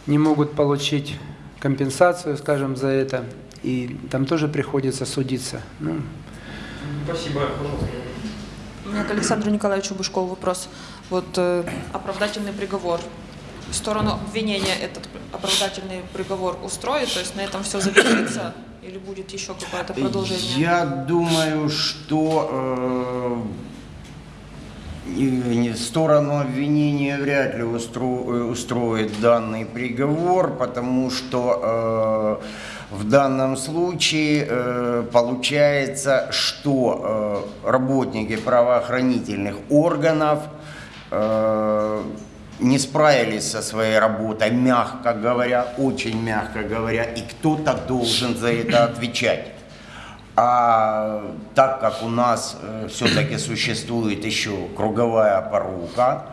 не могут получить компенсацию, скажем, за это. И там тоже приходится судиться. Ну, Спасибо. У меня к Александру Николаевичу Бышкову вопрос. Вот э, оправдательный приговор. Сторону обвинения этот оправдательный приговор устроит, то есть на этом все завершится или будет еще какое-то продолжение? Я думаю, что э, сторону обвинения вряд ли устро- э, устроит данный приговор, потому что э, в данном случае э, получается, что э, работники правоохранительных органов э, не справились со своей работой, мягко говоря, очень мягко говоря, и кто-то должен за это [CLEARS THROAT] отвечать. А так как у нас все-таки существует еще круговая порука,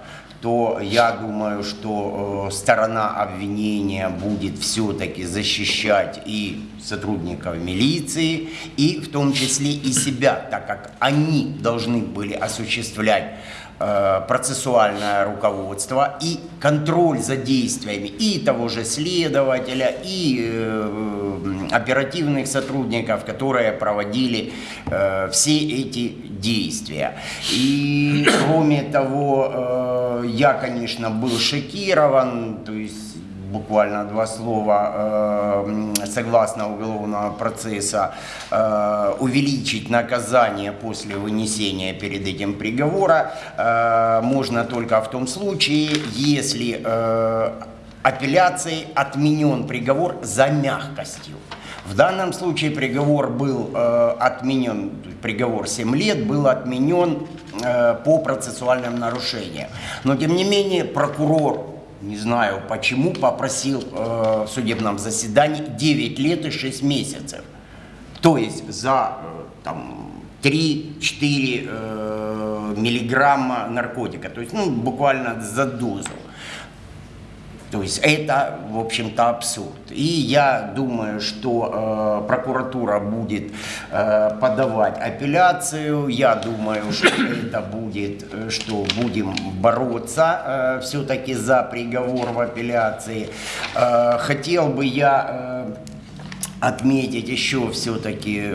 то я думаю, что э, сторона обвинения будет все-таки защищать и сотрудников милиции, и в том числе и себя, так как они должны были осуществлять э, процессуальное руководство и контроль за действиями и того же следователя, и э, оперативных сотрудников, которые проводили э, все эти действия. И кроме того, э, я, конечно, был шокирован, то есть буквально два слова, э, согласно уголовного процесса, э, увеличить наказание после вынесения перед этим приговора э, можно только в том случае, если апелляцией отменен приговор за мягкостью. В данном случае приговор был э, отменен, приговор 7 лет был отменен э, по процессуальным нарушениям. Но тем не менее прокурор не знаю почему, попросил э, в судебном заседании 9 лет и 6 месяцев. То есть за э, там, 3-4 э, миллиграмма наркотика, то есть ну, буквально за дозу. То есть это, в общем-то, абсурд. И я думаю, что э, прокуратура будет э, подавать апелляцию. Я думаю, что это будет, э, что будем бороться э, все-таки за приговор в апелляции. Э, хотел бы я э, отметить еще все-таки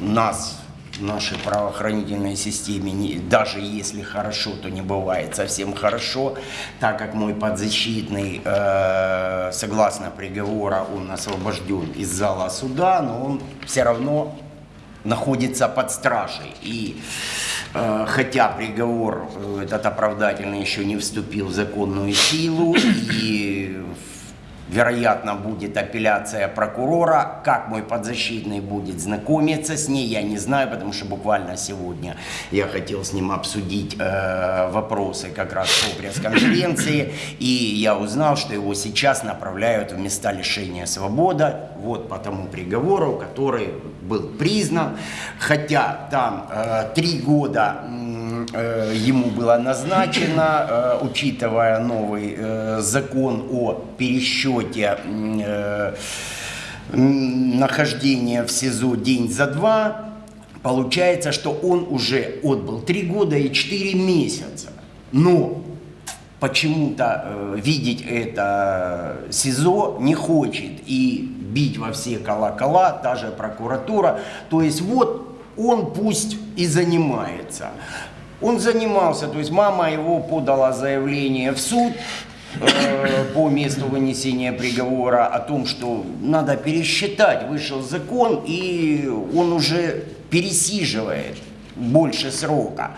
нас нашей правоохранительной системе, даже если хорошо, то не бывает совсем хорошо, так как мой подзащитный, э, согласно приговора, он освобожден из зала суда, но он все равно находится под стражей. И э, хотя приговор э, этот оправдательный еще не вступил в законную силу, и вероятно, будет апелляция прокурора. Как мой подзащитный будет знакомиться с ней, я не знаю, потому что буквально сегодня я хотел с ним обсудить э, вопросы как раз по пресс-конференции, и я узнал, что его сейчас направляют в места лишения свободы, вот по тому приговору, который был признан, хотя там э, три года э, ему было назначено, э, учитывая новый э, закон о пересчете э, нахождения в СИЗО день за два, получается, что он уже отбыл 3 года и 4 месяца. Но почему-то э, видеть это СИЗО не хочет и бить во все колокола, та же прокуратура. То есть вот он пусть и занимается. Он занимался, то есть мама его подала заявление в суд э, по месту вынесения приговора о том, что надо пересчитать, вышел закон, и он уже пересиживает больше срока.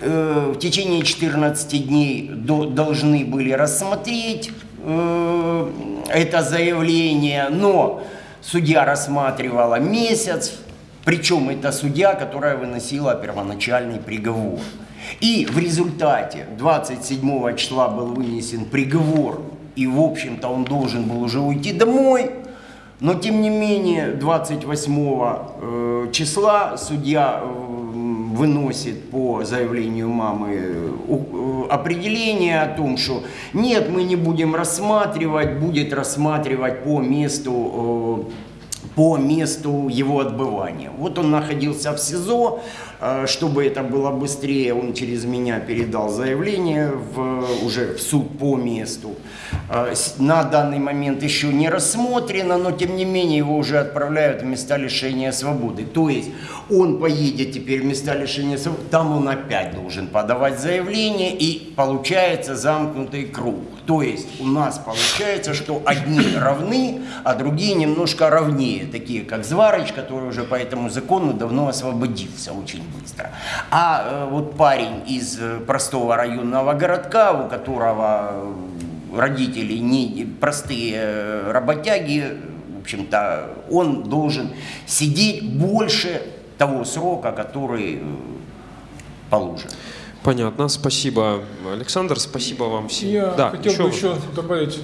Э, В течение 14 дней до- должны были рассмотреть э, это заявление, но судья рассматривала месяц, причем это судья, которая выносила первоначальный приговор. И в результате 27 числа был вынесен приговор, и в общем-то он должен был уже уйти домой, но тем не менее 28 э, числа судья э, выносит по заявлению мамы э, э, определение о том, что нет, мы не будем рассматривать, будет рассматривать по месту по месту его отбывания. Вот он находился в СИЗО, э, чтобы это было быстрее, он через меня передал заявление в, уже в суд по месту. Э, На данный момент еще не рассмотрено, но тем не менее его уже отправляют в места лишения свободы. То есть он поедет теперь в места лишения свободы, там он опять должен подавать заявление и получается замкнутый круг. То есть у нас получается, что одни равны, а другие немножко равнее, такие как Зварыч, который уже по этому закону давно освободился очень быстро. А э, вот парень из э, простого районного городка, у которого э, родители не простые работяги, в общем-то, он должен сидеть больше того срока, который положен. Понятно, спасибо, Александр, спасибо вам всем. Я да, хотел еще бы еще добавить,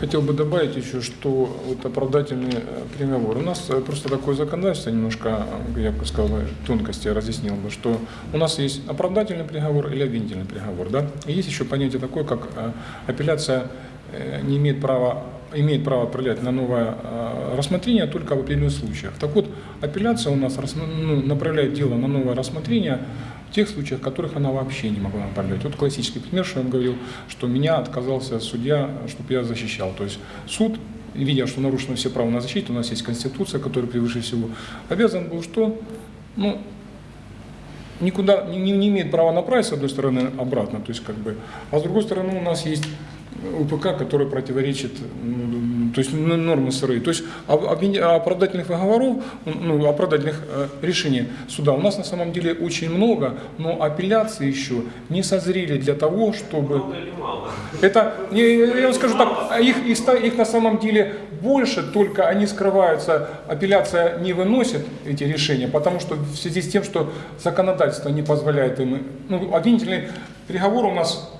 хотел бы добавить еще, что вот оправдательный э, приговор. У нас э, просто такое законодательство, немножко, э, я бы сказал, тонкости разъяснил бы, что у нас есть оправдательный приговор или обвинительный приговор, да, и есть еще понятие такое, как апелляция не имеет права имеет право отправлять на новое рассмотрение только в определенных случаях. Так вот, апелляция у нас ну, направляет дело на новое рассмотрение в тех случаях, в которых она вообще не могла направлять. Вот классический пример, что я вам говорил, что меня отказался судья, чтобы я защищал. То есть суд, видя, что нарушены все права на защиту, у нас есть Конституция, которая превыше всего, обязан был что? Ну, никуда не, не- имеет права направить, с одной стороны, обратно, то есть как бы, а с другой стороны у нас есть УПК, который противоречит, то есть нормы СРИ. То есть оправдательных договоров, ну, оправдательных э, решений суда у нас на самом деле очень много, но апелляции еще не созрели для того, чтобы... Это, я вам скажу так, а их, их, их на самом деле больше, только они скрываются, апелляция не выносит эти решения, потому что в связи с тем, что законодательство не позволяет им, ну, обвинительный приговор у нас,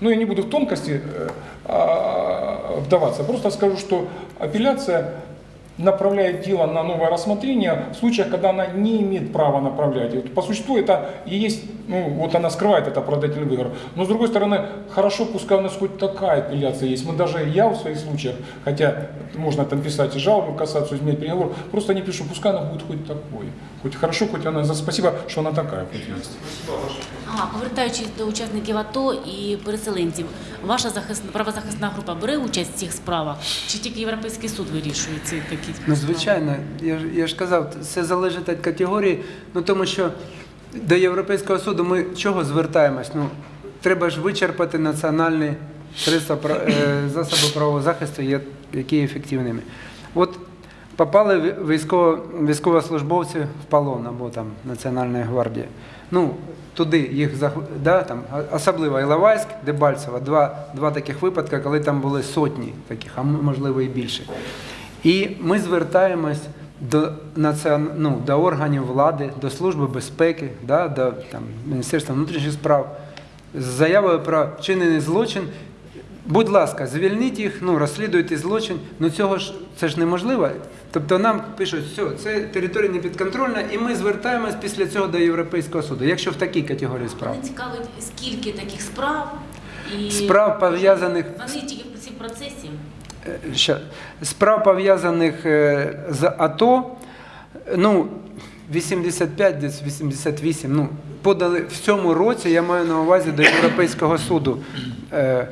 ну, я не буду в тонкости э, а, вдаваться, просто скажу, что апелляция направляет дело на новое рассмотрение в случаях, когда она не имеет права направлять. По существу это и есть, ну вот она скрывает это оправдательный выговор. Но с другой стороны, хорошо, пускай у нас хоть такая апелляция есть. Мы даже, я в своих случаях, хотя можно там писать и жалобу, касаться, изменить приговор, просто не пишу, пускай она будет хоть такой. Хоть хорошо, хоть она, спасибо, що вона така, хоть есть. А, повертаючись до учасників АТО і переселенців, ваша захисна правозахисна група бере участь в цих справах? Чи тільки Європейський суд вирішує ці такі Ну, звичайно, я ж, я ж казав, це залежить від категорії, ну тому що до Європейського суду ми чого звертаємось? Ну, треба ж вичерпати національні средства, е, засоби правового захисту, які є ефективними. От попали ві- військово, військовослужбовці в полон або там Національної гвардії. Ну, туди їх да, там, особливо Іловайськ, Дебальцево, два, два таких випадки, коли там були сотні таких, а можливо і більше. І ми звертаємось до, націон... ну, до органів влади, до Служби безпеки, да, до там, Міністерства внутрішніх справ з заявою про вчинений злочин. Будь ласка, звільніть їх, ну, розслідуйте злочин. Ну цього ж це ж неможливо. Тобто нам пишуть, все, це територія не підконтрольна, і ми звертаємось після цього до Європейського суду, якщо в такій категорії справ. Мене цікавить, скільки таких справ і Справ пов'язаних вони тільки в цій процесі. е, ща- справ пов'язаних е, з АТО, ну, 85, десь 88, ну, подали в цьому році, я маю на увазі до Європейського суду. Е,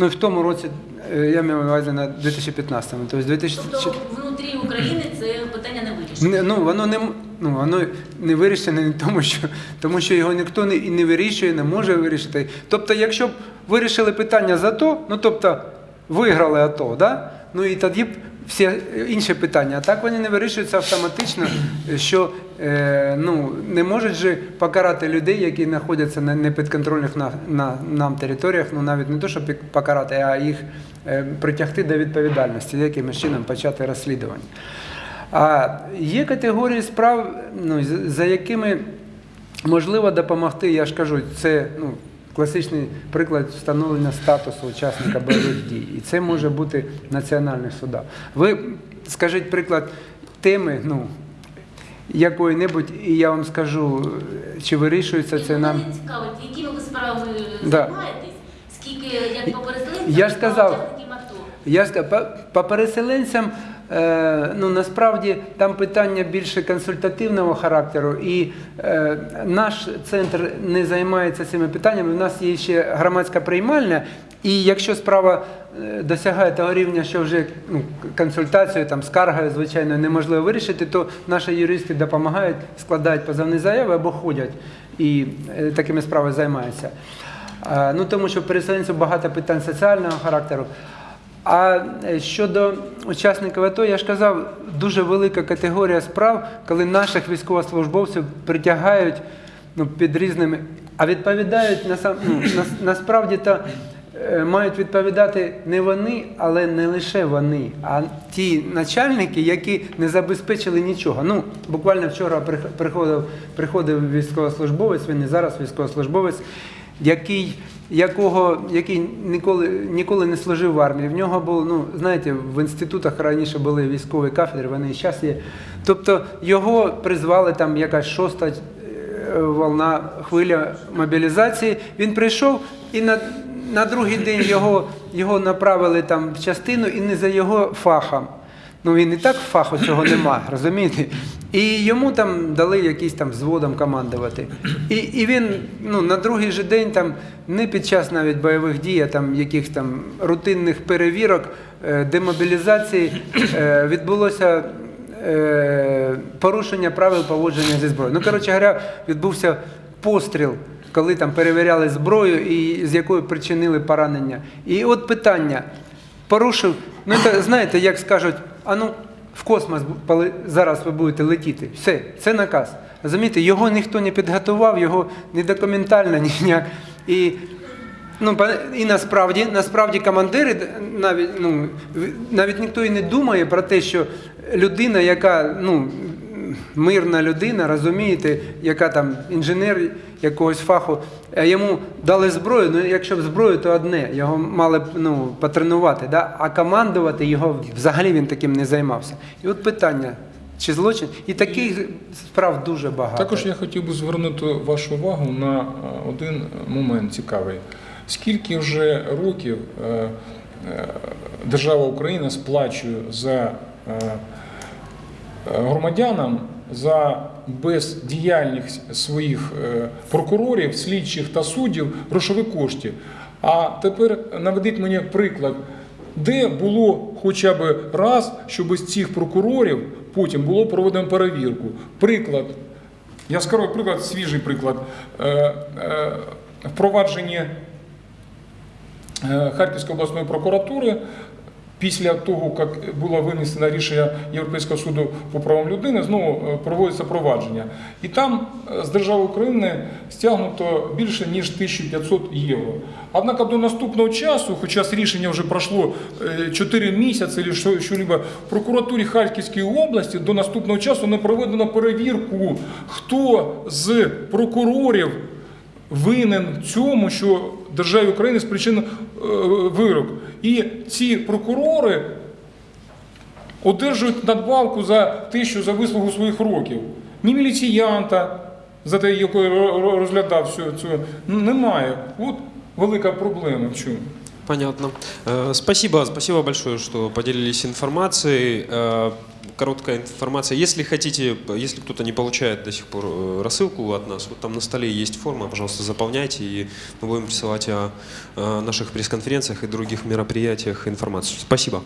Ну, і в тому році, я маю на увазі на 2015-му. Тобто 2000... Тобто внутрі України це питання не вирішено. Ну, воно не, ну, воно не вирішене не тому, що, тому що його ніхто не, і не вирішує, не може вирішити. Тобто, якщо б вирішили питання за АТО, ну тобто виграли АТО, да? ну і тоді б всі інші питання. А так вони не вирішуються автоматично, що е, ну, не можуть же покарати людей, які знаходяться на непідконтрольних на, на, нам територіях, ну навіть не то, щоб покарати, а їх е, притягти до відповідальності, якимось чином почати розслідування. А є категорії справ, ну, за якими можливо допомогти, я ж кажу, це ну, класичний приклад встановлення статусу учасника бойових дій. І це може бути в національних судах. Ви скажіть приклад теми, ну, якої-небудь, і я вам скажу, чи вирішується це нам. Мене цікавить, якими ви справами Да. займаєтесь? Як по переселенцям, Я ж сказав. Я ж по, по переселенцям, е, ну насправді там питання більше консультативного характеру, і е, наш центр не займається цими питаннями. У нас є ще громадська приймальня, і якщо справа е, досягає того рівня, що вже ну, консультацією, там, скаргою, звичайно, неможливо вирішити, то наші юристи допомагають, складають позовні заяви або ходять і е, такими справами займаються. А, Ну, тому що переселенців багато питань соціального характеру. А е, щодо учасників АТО, я ж казав, дуже велика категорія справ, коли наших військовослужбовців притягають ну, під різними, а відповідають насам, ну, нас, насправді то е, мають відповідати не вони, але не лише вони, а ті начальники, які не забезпечили нічого. Ну, буквально вчора приходив, приходив військовослужбовець, він і зараз військовослужбовець, який, якого, який ніколи, ніколи не служив в армії. В нього було, ну, знаєте, в інститутах раніше були військові кафедри, вони і зараз є. Тобто його призвали там якась шоста е, волна хвиля мобілізації. Він прийшов і на, на другий день його, його направили там в частину і не за його фахом. Ну він і так фаху цього нема, розумієте? І йому там дали якийсь там взводом командувати. І, і він ну, на другий же день, там, не під час навіть бойових дій, а там якихось там рутинних перевірок, е, демобілізації е, відбулося е, порушення правил поводження зі зброєю. Ну, коротше говоря, відбувся постріл, коли там перевіряли зброю і з якою причинили поранення. І от питання. Порушив, ну це, знаєте, як скажуть, а ну в космос зараз ви будете летіти. Все, це наказ. Розумієте, його ніхто не підготував, його не документально, ніяк. І Ну, і насправді, насправді командири навіть, ну, навіть ніхто і не думає про те, що людина, яка ну, мирна людина, розумієте, яка там інженер якогось фаху, йому дали зброю, ну якщо б зброю, то одне, його мали б ну, потренувати, да? а командувати його взагалі він таким не займався. І от питання, чи злочин? І таких справ дуже багато. Також я хотів би звернути вашу увагу на е, один момент цікавий. Скільки вже років е, е, держава Україна сплачує за е, е, громадянам за бездіяльність своїх е, прокурорів, слідчих та суддів грошові кошти. А тепер наведіть мені приклад, де було хоча б раз, щоб з цих прокурорів потім було проведено перевірку. Приклад, яскравий приклад, свіжий приклад. Е, е, Впровадження Харківської обласної прокуратури після того, як було винесено рішення Європейського суду по правам людини, знову е, проводиться провадження. І там е, з держави України стягнуто більше ніж 1500 євро. Однак до наступного часу, хоча з рішення вже пройшло е, 4 місяці, чи що, що-либо, в прокуратурі Харківської області до наступного часу не проведено перевірку, хто з прокурорів винен цьому, що державі України спричинив е, вирок. І ці прокурори одержують надбавку за те, за вислугу своїх років. Ні міліціянта, за те, ро- розглядав цю, цю немає. От велика проблема в чому. Понятно. Э, Спасибо, спасибо большое, что поделились информацией. Короткая информация. Если хотите, если кто-то не получает до сих пор э, рассылку от нас, вот там на столе есть форма, пожалуйста, заполняйте, и мы будем присылать о наших пресс-конференциях и других мероприятиях информацию. Спасибо.